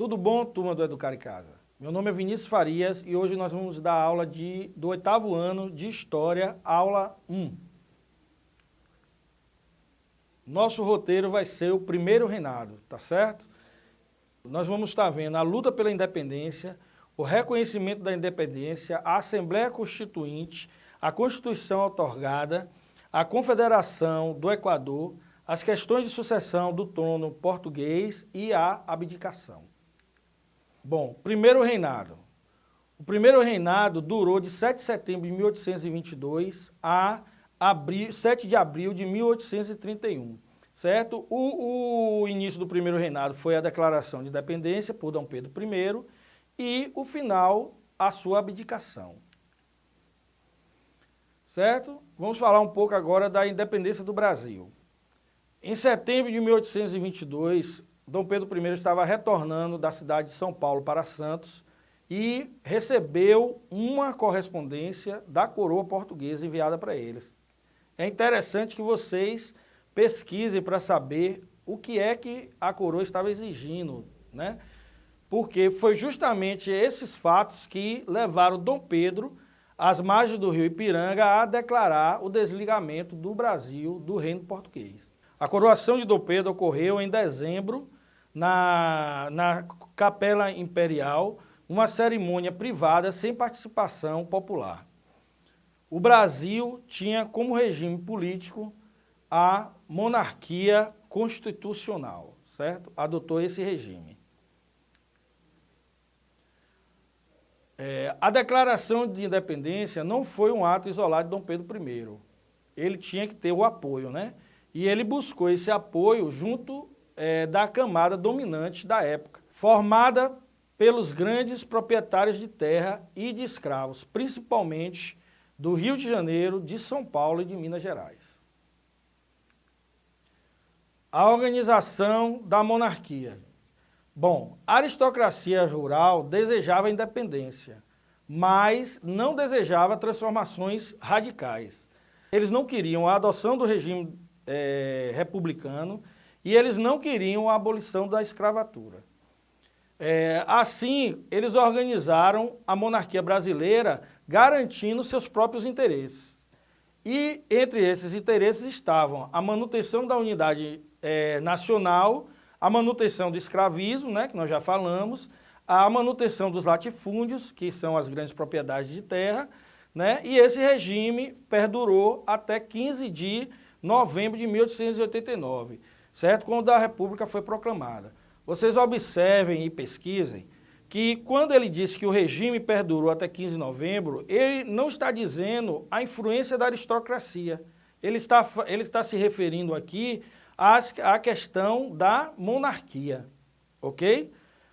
Tudo bom, turma do Educar em Casa? Meu nome é Vinícius Farias e hoje nós vamos dar aula de, do oitavo ano de História, aula 1. Nosso roteiro vai ser o primeiro reinado, tá certo? Nós vamos estar vendo a luta pela independência, o reconhecimento da independência, a Assembleia Constituinte, a Constituição otorgada, a Confederação do Equador, as questões de sucessão do trono português e a abdicação. Bom, primeiro reinado. O primeiro reinado durou de 7 de setembro de 1822 a abril, 7 de abril de 1831, certo? O, o início do primeiro reinado foi a declaração de independência por Dom Pedro I e o final, a sua abdicação. Certo? Vamos falar um pouco agora da independência do Brasil. Em setembro de 1822, Dom Pedro I estava retornando da cidade de São Paulo para Santos e recebeu uma correspondência da coroa portuguesa enviada para eles. É interessante que vocês pesquisem para saber o que é que a coroa estava exigindo, né? Porque foi justamente esses fatos que levaram Dom Pedro às margens do rio Ipiranga a declarar o desligamento do Brasil do reino português. A coroação de Dom Pedro ocorreu em dezembro na, na Capela Imperial uma cerimônia privada sem participação popular. O Brasil tinha como regime político a monarquia constitucional, certo? Adotou esse regime. É, a declaração de independência não foi um ato isolado de Dom Pedro I. Ele tinha que ter o apoio, né? E ele buscou esse apoio junto é, da camada dominante da época, formada pelos grandes proprietários de terra e de escravos, principalmente do Rio de Janeiro, de São Paulo e de Minas Gerais. A organização da monarquia. Bom, a aristocracia rural desejava a independência, mas não desejava transformações radicais. Eles não queriam a adoção do regime é, republicano e eles não queriam a abolição da escravatura. É, assim, eles organizaram a monarquia brasileira garantindo seus próprios interesses. E entre esses interesses estavam a manutenção da unidade é, nacional, a manutenção do escravismo, né, que nós já falamos, a manutenção dos latifúndios, que são as grandes propriedades de terra, né, e esse regime perdurou até 15 de novembro de 1889 certo? Quando a República foi proclamada. Vocês observem e pesquisem que quando ele disse que o regime perdurou até 15 de novembro, ele não está dizendo a influência da aristocracia. Ele está, ele está se referindo aqui à questão da monarquia, ok?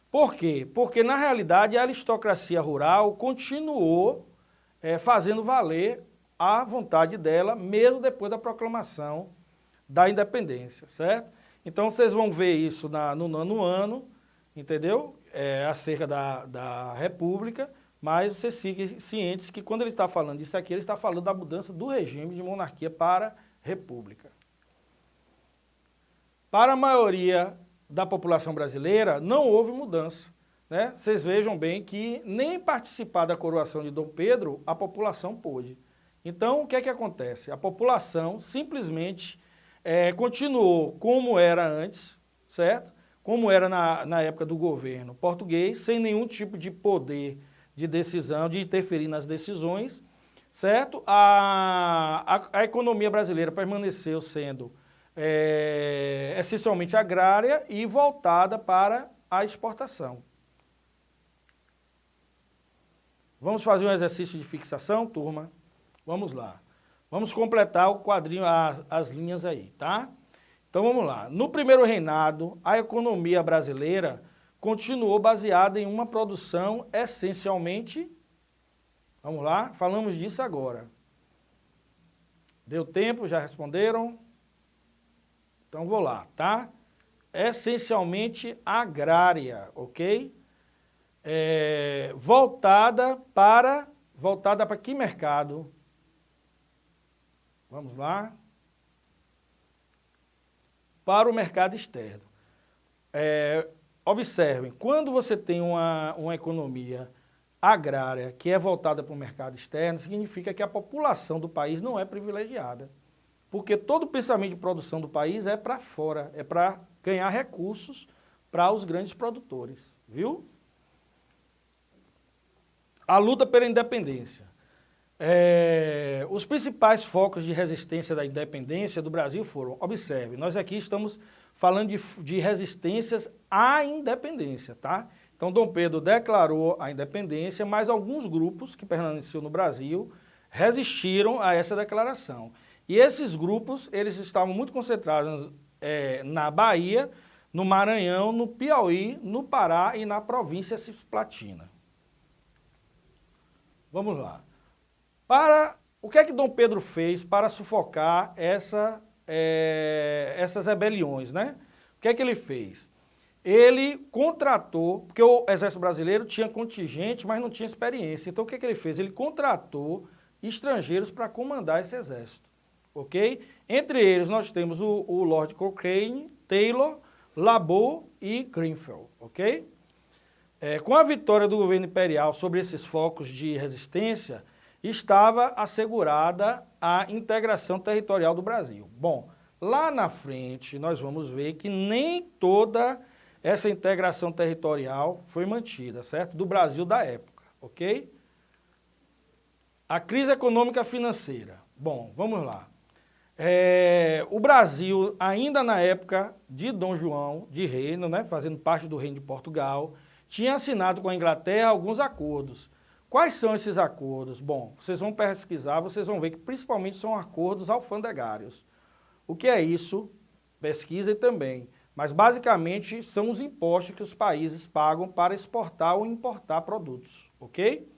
Por quê? Porque, na realidade, a aristocracia rural continuou é, fazendo valer a vontade dela, mesmo depois da proclamação da independência, certo? Então vocês vão ver isso na, no nono ano, entendeu? É, acerca da, da República, mas vocês fiquem cientes que quando ele está falando disso aqui, ele está falando da mudança do regime de monarquia para república. Para a maioria da população brasileira, não houve mudança. Né? Vocês vejam bem que nem participar da coroação de Dom Pedro, a população pôde. Então, o que é que acontece? A população simplesmente é, continuou como era antes, certo? Como era na, na época do governo português, sem nenhum tipo de poder de decisão, de interferir nas decisões, certo? A, a, a economia brasileira permaneceu sendo é, essencialmente agrária e voltada para a exportação. Vamos fazer um exercício de fixação, turma? Vamos lá. Vamos completar o quadrinho, as linhas aí, tá? Então vamos lá. No primeiro reinado, a economia brasileira continuou baseada em uma produção essencialmente... Vamos lá, falamos disso agora. Deu tempo, já responderam? Então vou lá, tá? Essencialmente agrária, ok? É, voltada para, voltada para que mercado? Vamos lá. Para o mercado externo. É, observem, quando você tem uma, uma economia agrária que é voltada para o mercado externo, significa que a população do país não é privilegiada. Porque todo o pensamento de produção do país é para fora, é para ganhar recursos para os grandes produtores, viu? A luta pela independência. É, os principais focos de resistência da independência do Brasil foram, observe, nós aqui estamos falando de, de resistências à independência, tá? Então Dom Pedro declarou a independência, mas alguns grupos que permaneciam no Brasil resistiram a essa declaração. E esses grupos, eles estavam muito concentrados é, na Bahia, no Maranhão, no Piauí, no Pará e na província cisplatina. Vamos lá. Para, o que é que Dom Pedro fez para sufocar essa, é, essas rebeliões, né? O que é que ele fez? Ele contratou, porque o Exército Brasileiro tinha contingente, mas não tinha experiência. Então o que é que ele fez? Ele contratou estrangeiros para comandar esse exército, ok? Entre eles nós temos o, o Lord Cochrane, Taylor, Labo e Greenfield, ok? É, com a vitória do governo imperial sobre esses focos de resistência, estava assegurada a integração territorial do Brasil. Bom, lá na frente nós vamos ver que nem toda essa integração territorial foi mantida, certo? Do Brasil da época, ok? A crise econômica financeira. Bom, vamos lá. É, o Brasil, ainda na época de Dom João de Reino, né, fazendo parte do Reino de Portugal, tinha assinado com a Inglaterra alguns acordos. Quais são esses acordos? Bom, vocês vão pesquisar, vocês vão ver que principalmente são acordos alfandegários. O que é isso? Pesquisem também. Mas basicamente são os impostos que os países pagam para exportar ou importar produtos, ok?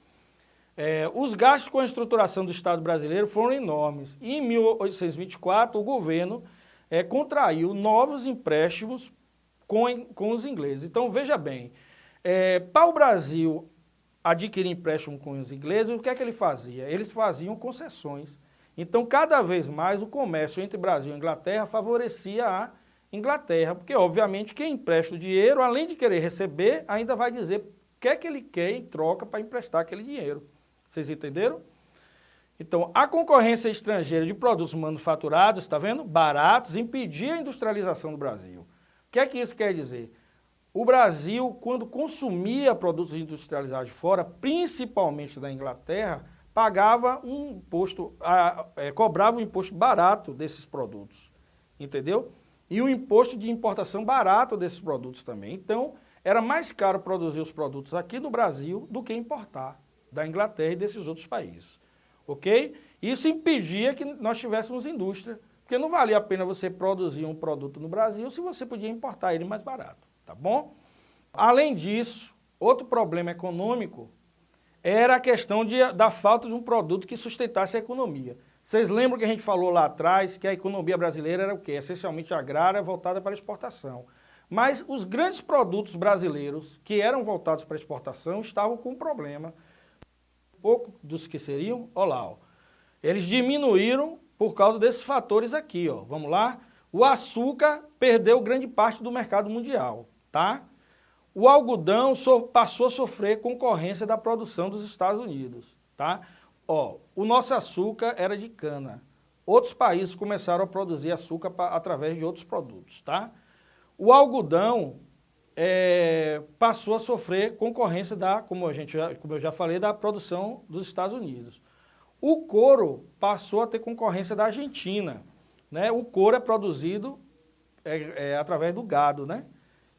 É, os gastos com a estruturação do Estado brasileiro foram enormes. E em 1824 o governo é, contraiu novos empréstimos com, com os ingleses. Então veja bem, é, para o Brasil adquirir empréstimo com os ingleses, o que é que ele fazia? Eles faziam concessões. Então, cada vez mais o comércio entre Brasil e Inglaterra favorecia a Inglaterra, porque obviamente quem empresta o dinheiro, além de querer receber, ainda vai dizer o que é que ele quer em troca para emprestar aquele dinheiro. Vocês entenderam? Então, a concorrência estrangeira de produtos manufaturados, está vendo? Baratos, impedia a industrialização do Brasil. O que é que isso quer dizer? O Brasil, quando consumia produtos industrializados de fora, principalmente da Inglaterra, pagava um imposto, a, é, cobrava um imposto barato desses produtos, entendeu? E um imposto de importação barato desses produtos também. Então, era mais caro produzir os produtos aqui no Brasil do que importar da Inglaterra e desses outros países, ok? Isso impedia que nós tivéssemos indústria, porque não valia a pena você produzir um produto no Brasil se você podia importar ele mais barato tá bom? Além disso, outro problema econômico era a questão de, da falta de um produto que sustentasse a economia. Vocês lembram que a gente falou lá atrás que a economia brasileira era o quê? Essencialmente agrária, voltada para exportação. Mas os grandes produtos brasileiros que eram voltados para exportação estavam com um problema. Pouco dos que seriam, olha lá, ó, eles diminuíram por causa desses fatores aqui. Ó. Vamos lá? O açúcar perdeu grande parte do mercado mundial tá? O algodão so, passou a sofrer concorrência da produção dos Estados Unidos, tá? Ó, o nosso açúcar era de cana. Outros países começaram a produzir açúcar através de outros produtos, tá? O algodão é, passou a sofrer concorrência da, como, a gente já, como eu já falei, da produção dos Estados Unidos. O couro passou a ter concorrência da Argentina. Né? O couro é produzido é, é, através do gado, né?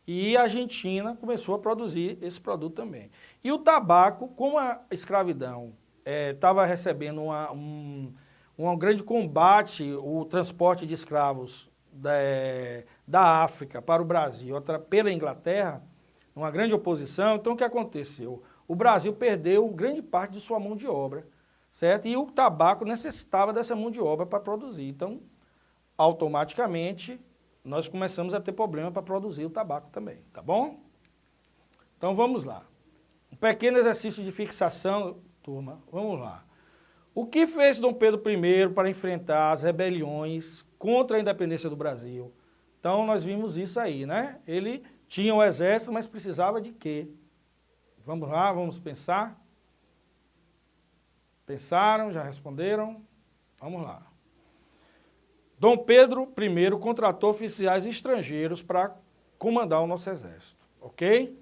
E a Argentina começou a produzir esse produto também. E o tabaco, como a escravidão estava é, recebendo uma, um, um grande combate, o transporte de escravos da, da África para o Brasil pela Inglaterra, uma grande oposição, então o que aconteceu? O Brasil perdeu grande parte de sua mão de obra, certo? E o tabaco necessitava dessa mão de obra para produzir. Então, automaticamente, nós começamos a ter problema para produzir o tabaco também, tá bom? Então vamos lá. Um pequeno exercício de fixação, turma, vamos lá. O que fez Dom Pedro I para enfrentar as rebeliões contra a independência do Brasil? Então nós vimos isso aí, né? Ele Tinha o exército, mas precisava de quê? Vamos lá, vamos pensar. Pensaram, já responderam? Vamos lá. Dom Pedro I contratou oficiais estrangeiros para comandar o nosso exército, ok?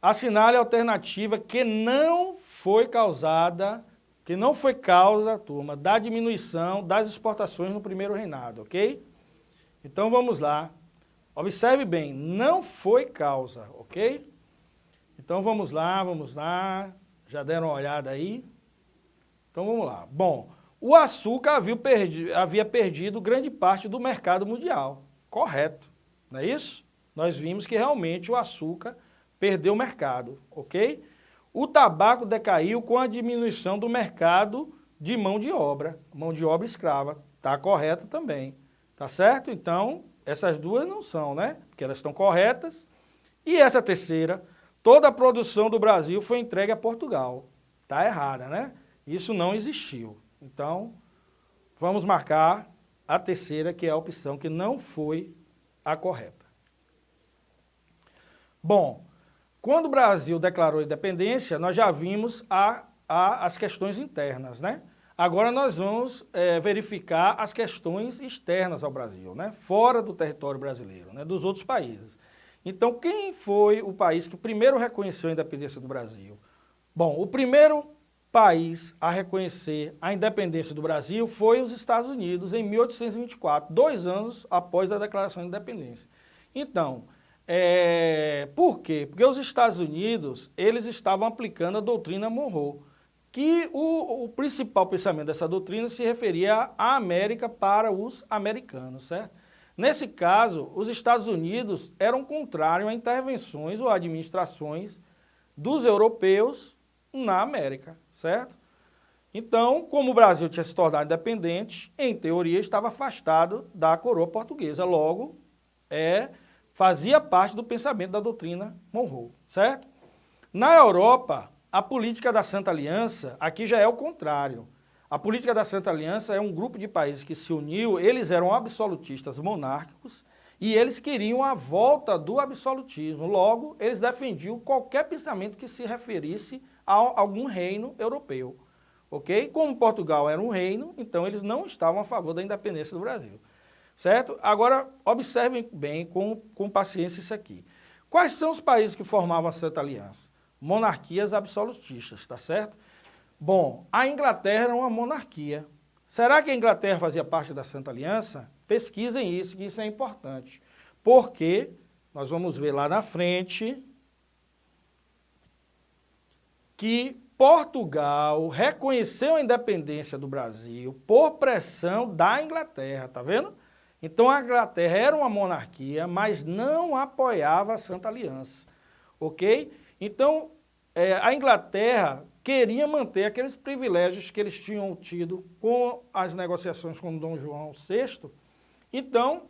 Assinale a alternativa que não foi causada, que não foi causa, turma, da diminuição das exportações no primeiro reinado, ok? Então vamos lá. Observe bem, não foi causa, ok? Então vamos lá, vamos lá. Já deram uma olhada aí? Então vamos lá. Bom, o açúcar havia perdido, havia perdido grande parte do mercado mundial. Correto, não é isso? Nós vimos que realmente o açúcar perdeu o mercado, ok? O tabaco decaiu com a diminuição do mercado de mão de obra, mão de obra escrava. Está correto também, tá certo? Então, essas duas não são, né? Porque elas estão corretas. E essa terceira, toda a produção do Brasil foi entregue a Portugal. Está errada, né? Isso não existiu. Então, vamos marcar a terceira, que é a opção que não foi a correta. Bom, quando o Brasil declarou independência, nós já vimos a, a, as questões internas, né? Agora nós vamos é, verificar as questões externas ao Brasil, né? fora do território brasileiro, né? dos outros países. Então, quem foi o país que primeiro reconheceu a independência do Brasil? Bom, o primeiro país a reconhecer a independência do Brasil foi os Estados Unidos, em 1824, dois anos após a declaração de independência. Então, é, por quê? Porque os Estados Unidos, eles estavam aplicando a doutrina Monroe, que o, o, principal pensamento dessa doutrina se referia à América para os americanos, certo? Nesse caso, os Estados Unidos eram contrários a intervenções ou administrações dos europeus na América, certo? Então, como o Brasil tinha se tornado independente, em teoria estava afastado da coroa portuguesa, logo é, fazia parte do pensamento da doutrina Monroe, certo? Na Europa, a política da Santa Aliança, aqui já é o contrário. A política da Santa Aliança é um grupo de países que se uniu, eles eram absolutistas monárquicos e eles queriam a volta do absolutismo. Logo, eles defendiam qualquer pensamento que se referisse a algum reino europeu. Ok? Como Portugal era um reino, então eles não estavam a favor da independência do Brasil. Certo? Agora, observem bem, com, com paciência isso aqui. Quais são os países que formavam a Santa Aliança? monarquias absolutistas, tá certo? Bom, a Inglaterra era uma monarquia. Será que a Inglaterra fazia parte da Santa Aliança? Pesquisem isso, que isso é importante. Porque nós vamos ver lá na frente que Portugal reconheceu a independência do Brasil por pressão da Inglaterra, tá vendo? Então a Inglaterra era uma monarquia, mas não apoiava a Santa Aliança, ok? Então, é, a Inglaterra queria manter aqueles privilégios que eles tinham tido com as negociações com Dom João VI, então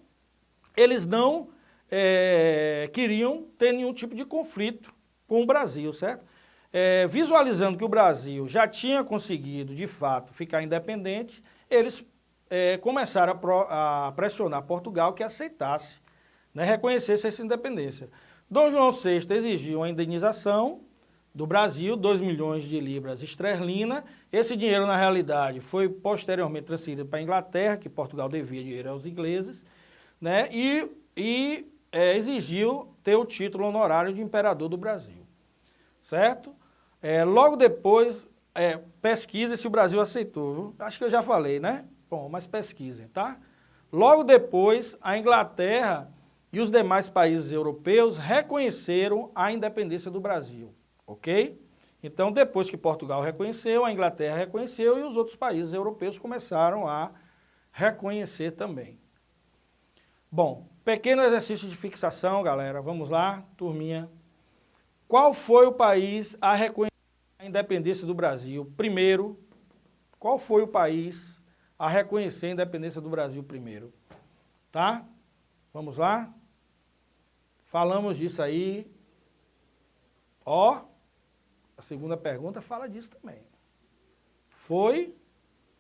eles não é, queriam ter nenhum tipo de conflito com o Brasil, certo? É, visualizando que o Brasil já tinha conseguido, de fato, ficar independente, eles é, começaram a, pro, a, pressionar Portugal que aceitasse, né, reconhecesse essa independência. Dom João VI exigiu uma indenização do Brasil, 2 milhões de libras esterlina. Esse dinheiro, na realidade, foi posteriormente transferido para a Inglaterra, que Portugal devia dinheiro aos ingleses, né? e, e é, exigiu ter o título honorário de imperador do Brasil, certo? É, logo depois, é, pesquisa se o Brasil aceitou, viu? acho que eu já falei, né? Bom, mas pesquisem, tá? Logo depois, a Inglaterra e os demais países europeus reconheceram a independência do Brasil, ok? Então, depois que Portugal reconheceu, a Inglaterra reconheceu e os outros países europeus começaram a reconhecer também. Bom, pequeno exercício de fixação, galera. Vamos lá, turminha. Qual foi o país a reconhecer independência do Brasil primeiro? Qual foi o país a reconhecer a independência do Brasil primeiro? Tá? Vamos lá? Falamos disso aí. Ó, a segunda pergunta fala disso também. Foi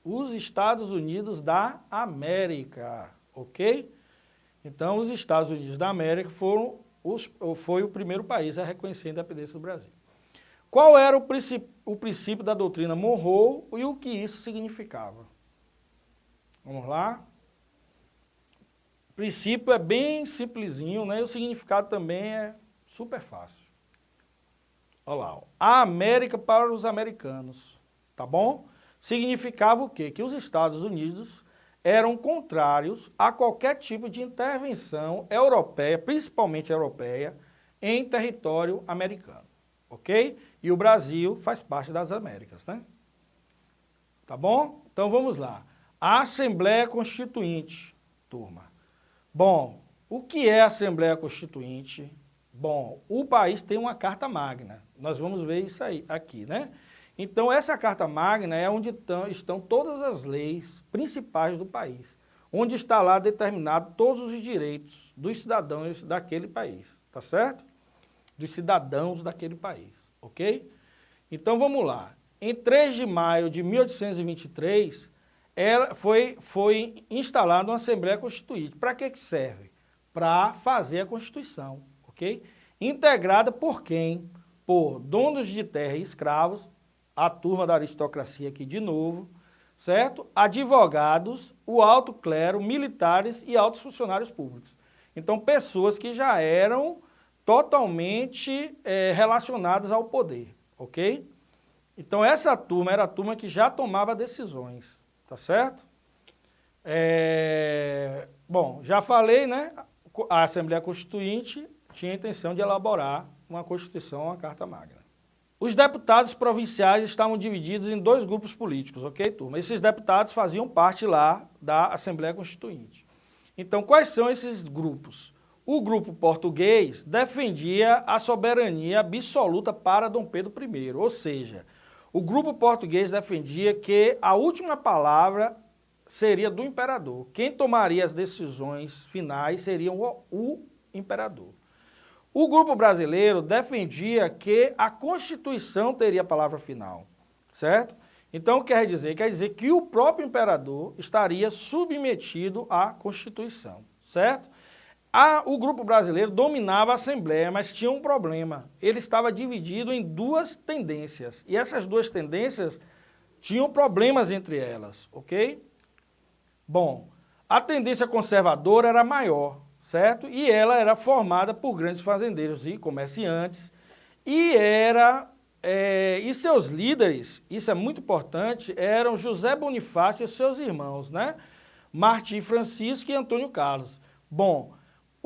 os Estados Unidos da América, ok? Então, os Estados Unidos da América foram os, foi o primeiro país a reconhecer a independência do Brasil. Qual era o princípio, o princípio da doutrina Monroe e o que isso significava? Vamos lá? O princípio é bem simplesinho, né? E o significado também é super fácil. Olha lá, ó. a América para os americanos, tá bom? Significava o quê? Que os Estados Unidos eram contrários a qualquer tipo de intervenção europeia, principalmente europeia, em território americano, ok? E o Brasil faz parte das Américas, né? Tá bom? Então vamos lá. A Assembleia Constituinte, turma. Bom, o que é a Assembleia Constituinte? Bom, o país tem uma Carta Magna. Nós vamos ver isso aí aqui, né? Então, essa Carta Magna é onde estão todas as leis principais do país, onde está lá determinado todos os direitos dos cidadãos daquele país, tá certo? Dos cidadãos daquele país, ok? Então, vamos lá. Em 3 de maio de 1823, ela foi, foi instalada uma Assembleia Constituinte. Para que, que serve? Para fazer a Constituição, ok? Integrada por quem? Por donos de terra e escravos, a turma da aristocracia aqui de novo, certo? Advogados, o alto clero, militares e altos funcionários públicos. Então, pessoas que já eram totalmente é, relacionadas ao poder, ok? Então, essa turma era a turma que já tomava decisões, tá certo? É, bom, já falei, né? A Assembleia Constituinte tinha a intenção de elaborar uma Constituição, uma Carta Magna. Os deputados provinciais estavam divididos em dois grupos políticos, ok, turma? Esses deputados faziam parte lá da Assembleia Constituinte. Então, quais são esses grupos? O grupo português defendia a soberania absoluta para Dom Pedro I, ou seja, o grupo português defendia que a última palavra seria do imperador. Quem tomaria as decisões finais seria o, o imperador. O grupo brasileiro defendia que a Constituição teria a palavra final, certo? Então, quer dizer? Quer dizer que o próprio imperador estaria submetido à Constituição, certo? A, o grupo brasileiro dominava a Assembleia, mas tinha um problema. Ele estava dividido em duas tendências, e essas duas tendências tinham problemas entre elas, ok? Bom, a tendência conservadora era maior, certo? E ela era formada por grandes fazendeiros e comerciantes e era é, e seus líderes, isso é muito importante, eram José Bonifácio e seus irmãos, né? Martim Francisco e Antônio Carlos. Bom,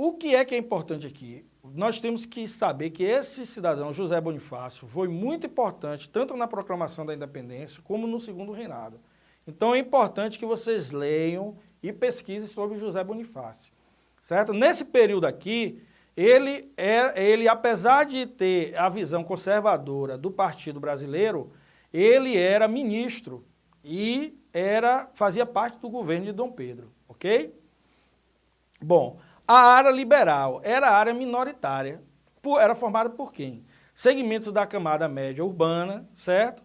o que é que é importante aqui? Nós temos que saber que esse cidadão, José Bonifácio, foi muito importante tanto na proclamação da independência como no segundo reinado. Então é importante que vocês leiam e pesquisem sobre José Bonifácio certo? Nesse período aqui, ele, é, ele, apesar de ter a visão conservadora do Partido Brasileiro, ele era ministro e era, fazia parte do governo de Dom Pedro, ok? Bom, a área liberal era a área minoritária, por, era formada por quem? Segmentos da camada média urbana, certo?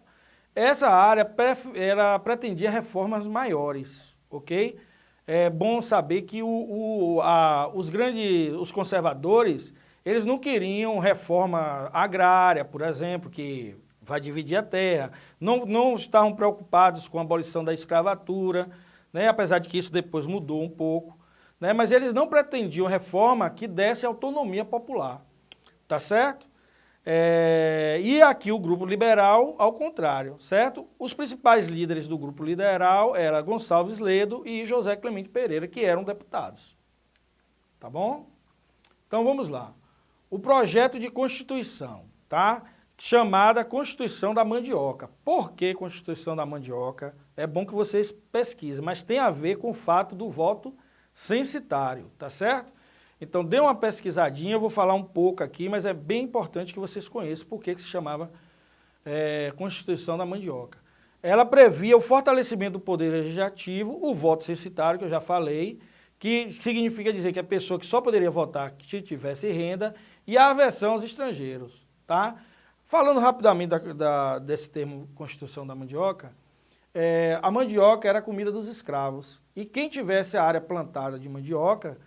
Essa área era, pretendia reformas maiores, ok? é bom saber que o, o, a, os grandes, os conservadores, eles não queriam reforma agrária, por exemplo, que vai dividir a terra, não, não estavam preocupados com a abolição da escravatura, né, apesar de que isso depois mudou um pouco, né, mas eles não pretendiam reforma que desse autonomia popular, tá certo? É, e aqui o grupo liberal, ao contrário, certo? Os principais líderes do grupo liberal eram Gonçalves Ledo e José Clemente Pereira, que eram deputados. Tá bom? Então vamos lá. O projeto de Constituição, tá? Chamada Constituição da Mandioca. Por que Constituição da Mandioca? É bom que vocês pesquisem, mas tem a ver com o fato do voto censitário, tá certo? Então dê uma pesquisadinha, eu vou falar um pouco aqui, mas é bem importante que vocês conheçam por que se chamava é, Constituição da Mandioca. Ela previa o fortalecimento do poder legislativo, o voto censitário, que eu já falei, que significa dizer que a pessoa que só poderia votar que tivesse renda, e a aversão aos estrangeiros. Tá? Falando rapidamente da, da, desse termo Constituição da Mandioca, é, a mandioca era a comida dos escravos, e quem tivesse a área plantada de mandioca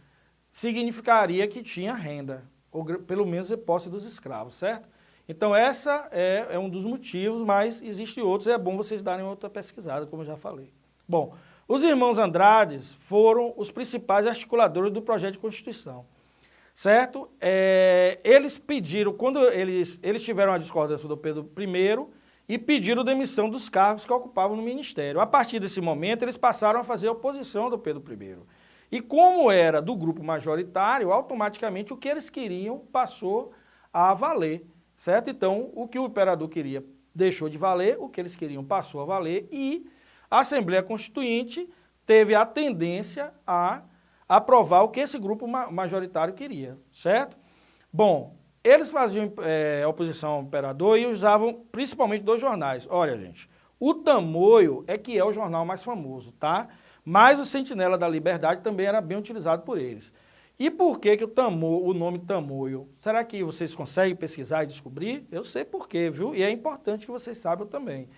significaria que tinha renda, ou pelo menos de posse dos escravos, certo? Então essa é, é um dos motivos, mas existem outros, e é bom vocês darem outra pesquisada, como eu já falei. Bom, os irmãos Andrades foram os principais articuladores do projeto de Constituição, certo? É, eles pediram, quando eles, eles tiveram a discordância do Pedro I, e pediram demissão dos cargos que ocupavam no ministério. A partir desse momento, eles passaram a fazer oposição do Pedro I. E como era do grupo majoritário, automaticamente o que eles queriam passou a valer, certo? Então, o que o imperador queria deixou de valer, o que eles queriam passou a valer e a Assembleia Constituinte teve a tendência a aprovar o que esse grupo majoritário queria, certo? Bom, eles faziam é, oposição ao imperador e usavam principalmente dois jornais. Olha, gente, o Tamoio é que é o jornal mais famoso, tá? Mas o Sentinela da Liberdade também era bem utilizado por eles. E por que, que o, Tamo, o nome Tamoio? Será que vocês conseguem pesquisar e descobrir? Eu sei por quê, viu? E é importante que vocês saibam também.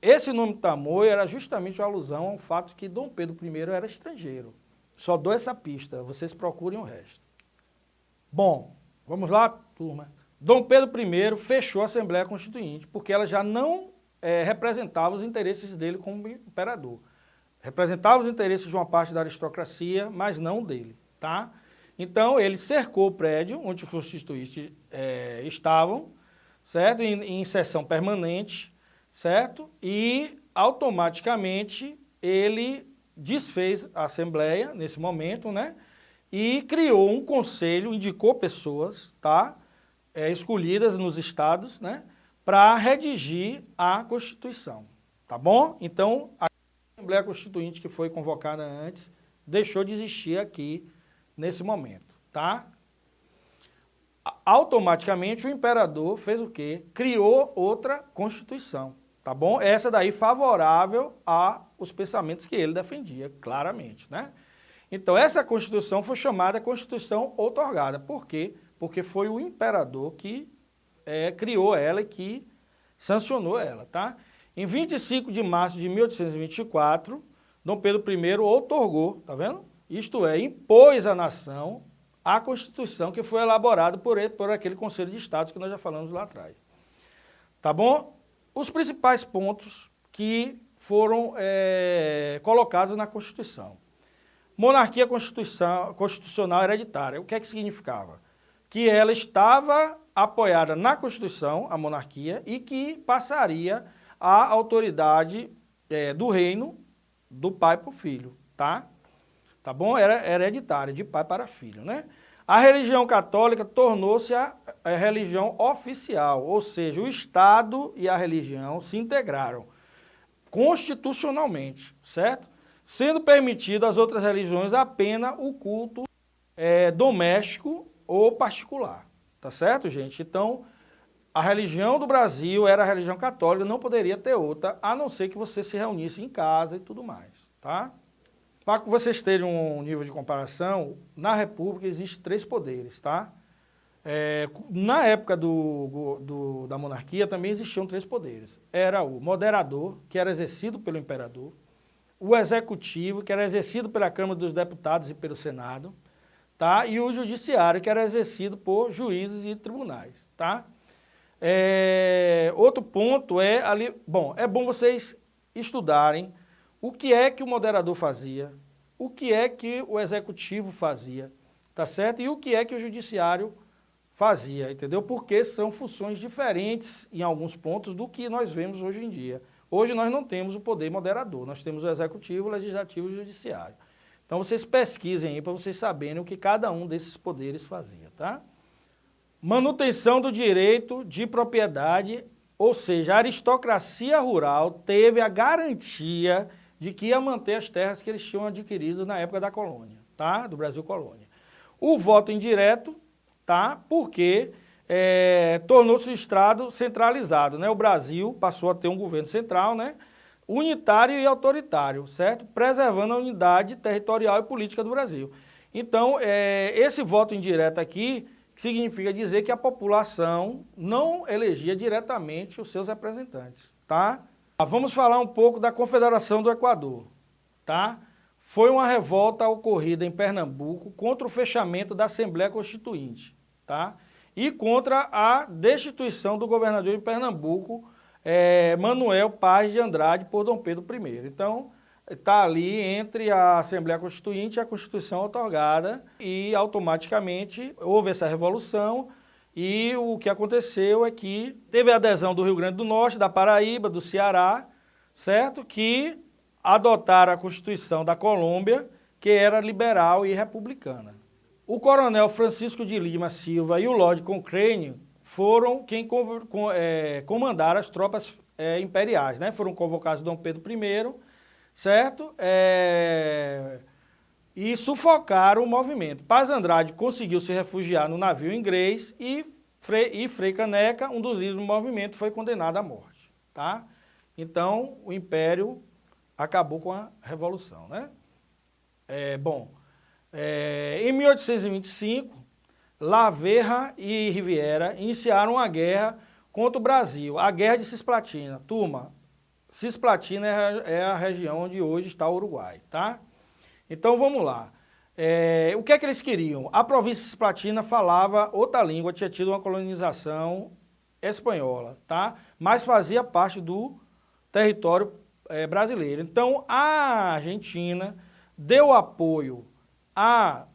Esse nome Tamoio era justamente uma alusão ao fato que Dom Pedro I era estrangeiro. Só dou essa pista, vocês procurem o resto. Bom, vamos lá, turma. Dom Pedro I fechou a Assembleia Constituinte, porque ela já não é, representava os interesses dele como imperador. Representava os interesses de uma parte da aristocracia, mas não dele, tá? Então, ele cercou o prédio onde os constituintes é, estavam, certo? Em, em sessão permanente, certo? E, automaticamente, ele desfez a Assembleia, nesse momento, né? E criou um conselho, indicou pessoas, tá? é, escolhidas nos estados, né, para redigir a Constituição, tá bom? Então, a Assembleia Constituinte que foi convocada antes deixou de existir aqui nesse momento, tá? Automaticamente o imperador fez o quê? Criou outra Constituição, tá bom? Essa daí favorável aos pensamentos que ele defendia, claramente, né? Então essa Constituição foi chamada Constituição Outorgada, por quê? Porque foi o imperador que é, criou ela e que sancionou ela, tá? Em 25 de março de 1824, Dom Pedro I outorgou, tá vendo? Isto é, impôs à nação a Constituição que foi elaborada por, ele, por aquele Conselho de Estados que nós já falamos lá atrás. Tá bom? Os principais pontos que foram é, colocados na Constituição. Monarquia constitucional hereditária. O que é que significava? que ela estava apoiada na Constituição, a monarquia, e que passaria a autoridade é, do reino do pai para o filho, tá? Tá bom? Era hereditária, de pai para filho, né? A religião católica tornou-se a, a religião oficial, ou seja, o Estado e a religião se integraram constitucionalmente, certo? Sendo permitido às outras religiões apenas o culto é, doméstico ou particular, tá certo, gente? Então, a religião do Brasil era a religião católica, não poderia ter outra, a não ser que você se reunisse em casa e tudo mais, tá? Para que vocês terem um nível de comparação, na República existem três poderes, tá? É, na época do, do, da monarquia também existiam três poderes. Era o moderador, que era exercido pelo imperador, o executivo, que era exercido pela Câmara dos Deputados e pelo Senado, tá? e o judiciário, que era exercido por juízes e tribunais. Tá? É, outro ponto é, ali, bom, é bom vocês estudarem o que é que o moderador fazia, o que é que o executivo fazia, tá certo? E o que é que o judiciário fazia, entendeu? Porque são funções diferentes em alguns pontos do que nós vemos hoje em dia. Hoje nós não temos o poder moderador, nós temos o executivo, o legislativo e o judiciário. Então vocês pesquisem aí para vocês saberem o que cada um desses poderes fazia, tá? Manutenção do direito de propriedade, ou seja, a aristocracia rural teve a garantia de que ia manter as terras que eles tinham adquirido na época da colônia, tá? Do Brasil colônia. O voto indireto, tá? Porque é, tornou-se o Estado centralizado, né? O Brasil passou a ter um governo central, né? unitário e autoritário, certo? Preservando a unidade territorial e política do Brasil. Então, é, esse voto indireto aqui significa dizer que a população não elegia diretamente os seus representantes, tá? Vamos falar um pouco da Confederação do Equador, tá? Foi uma revolta ocorrida em Pernambuco contra o fechamento da Assembleia Constituinte, tá? E contra a destituição do governador de Pernambuco, é, Manuel Paz de Andrade, por Dom Pedro I. Então, está ali entre a Assembleia Constituinte e a Constituição otorgada e automaticamente houve essa revolução e o que aconteceu é que teve a adesão do Rio Grande do Norte, da Paraíba, do Ceará, certo? Que adotaram a Constituição da Colômbia, que era liberal e republicana. O coronel Francisco de Lima Silva e o Lord Cochrane foram quem com, com, é, comandaram as tropas é, imperiais, né? Foram convocados Dom Pedro I, certo? É, e sufocaram o movimento. Paz Andrade conseguiu se refugiar no navio inglês e Frei, e Frei Caneca, um dos líderes do movimento, foi condenado à morte, tá? Então, o Império acabou com a Revolução, né? É, bom, é, em 1825, Laverra e Riviera iniciaram uma guerra contra o Brasil, a Guerra de Cisplatina. Turma, Cisplatina é, é a região onde hoje está o Uruguai, tá? Então vamos lá. É, o que é que eles queriam? A província Cisplatina falava outra língua, tinha tido uma colonização espanhola, tá? Mas fazia parte do território é, brasileiro. Então a Argentina deu apoio a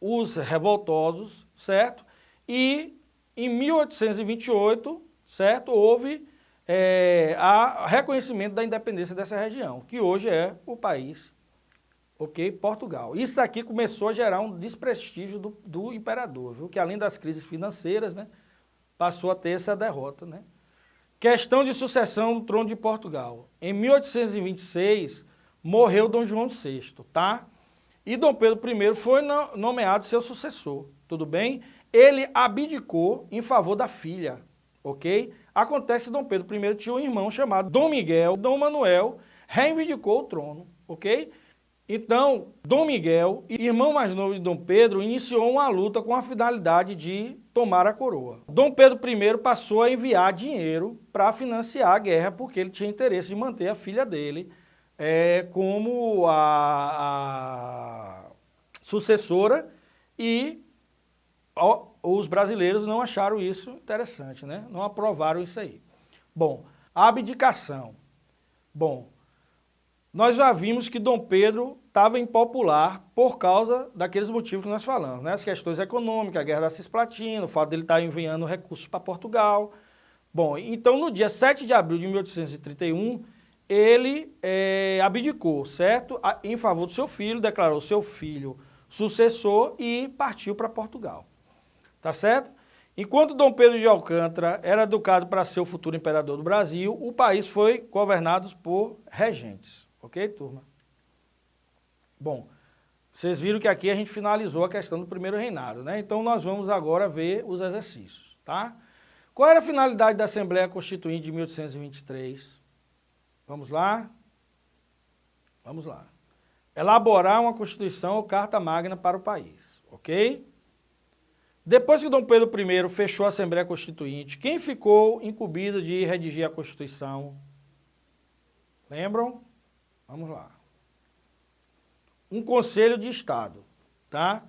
os revoltosos, certo? E em 1828, certo, houve é, a reconhecimento da independência dessa região, que hoje é o país, ok, Portugal. Isso aqui começou a gerar um desprestígio do, do imperador, viu? que além das crises financeiras, né, passou a ter essa derrota, né? Questão de sucessão do trono de Portugal. Em 1826, morreu Dom João VI, tá? E Dom Pedro I foi nomeado seu sucessor, tudo bem? Ele abdicou em favor da filha, ok? Acontece que Dom Pedro I tinha um irmão chamado Dom Miguel, Dom Manuel, reivindicou o trono, ok? Então, Dom Miguel, irmão mais novo de Dom Pedro, iniciou uma luta com a finalidade de tomar a coroa. Dom Pedro I passou a enviar dinheiro para financiar a guerra, porque ele tinha interesse de manter a filha dele é, como a, a sucessora e ó, os brasileiros não acharam isso interessante, né? não aprovaram isso aí. Bom, abdicação. Bom, nós já vimos que Dom Pedro estava impopular por causa daqueles motivos que nós falamos, né? as questões econômicas, a guerra da Cisplatina, o fato dele estar enviando recursos para Portugal. Bom, então no dia 7 de abril de 1831, ele é, abdicou, certo? Em favor do seu filho, declarou seu filho sucessor e partiu para Portugal. Tá certo? Enquanto Dom Pedro de Alcântara era educado para ser o futuro imperador do Brasil, o país foi governado por regentes. Ok, turma? Bom, vocês viram que aqui a gente finalizou a questão do primeiro reinado, né? Então nós vamos agora ver os exercícios, tá? Qual era a finalidade da Assembleia Constituinte de 1823? Vamos lá? Vamos lá. Elaborar uma Constituição ou Carta Magna para o país, ok? Depois que Dom Pedro I fechou a Assembleia Constituinte, quem ficou incumbido de redigir a Constituição? Lembram? Vamos lá. Um Conselho de Estado, tá?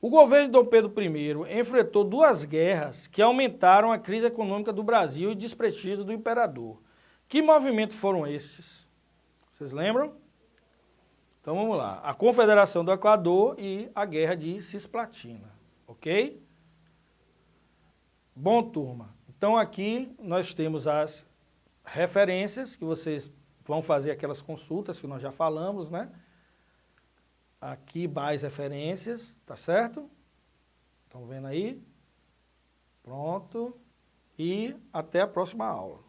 O governo de Dom Pedro I enfrentou duas guerras que aumentaram a crise econômica do Brasil e desprestígio do imperador. Que movimentos foram estes? Vocês lembram? Então vamos lá. A Confederação do Equador e a Guerra de Cisplatina. Ok? Bom, turma. Então aqui nós temos as referências que vocês vão fazer aquelas consultas que nós já falamos, né? Aqui mais referências, tá certo? Estão vendo aí? Pronto. E até a próxima aula.